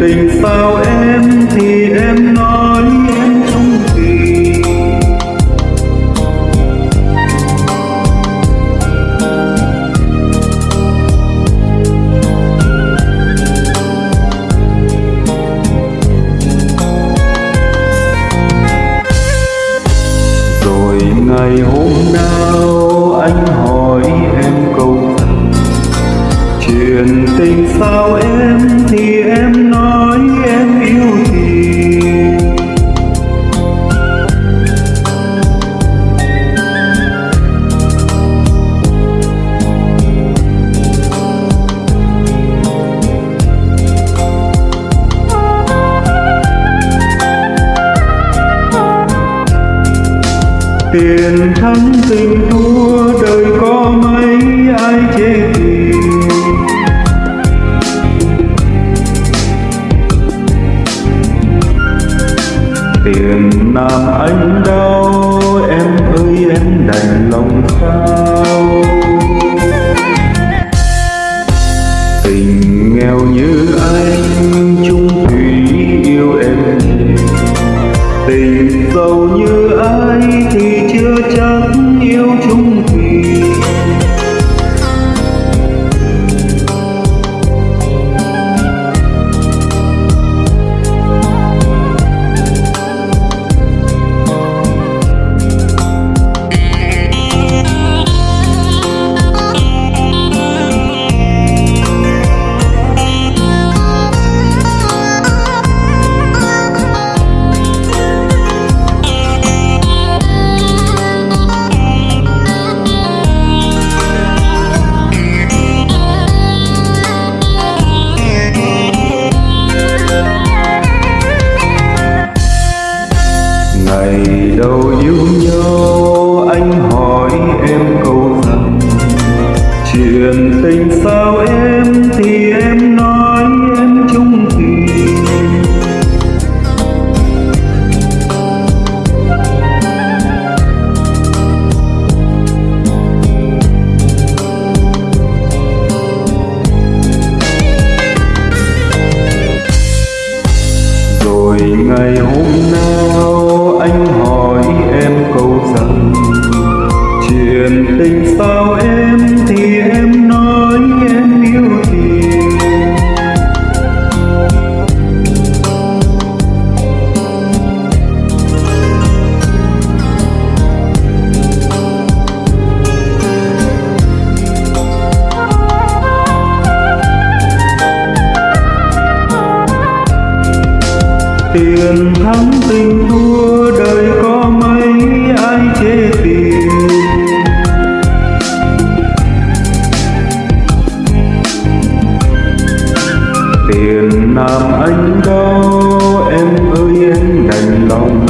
tình sao em thì em nói em không gì rồi ngày hôm nào anh hỏi em câu chuyện tình sao em tiền thắng tình thua đời có mấy ai chê tiền làm anh đau, em ơi em đành lòng sao tình nghèo như anh, chung thủy yêu em. Tình giàu như ai chưa chắc yêu chung thủy thuyền thắng tình thua đời có mấy ai chế tiền? Tiền làm anh đau em ơi, em đành lòng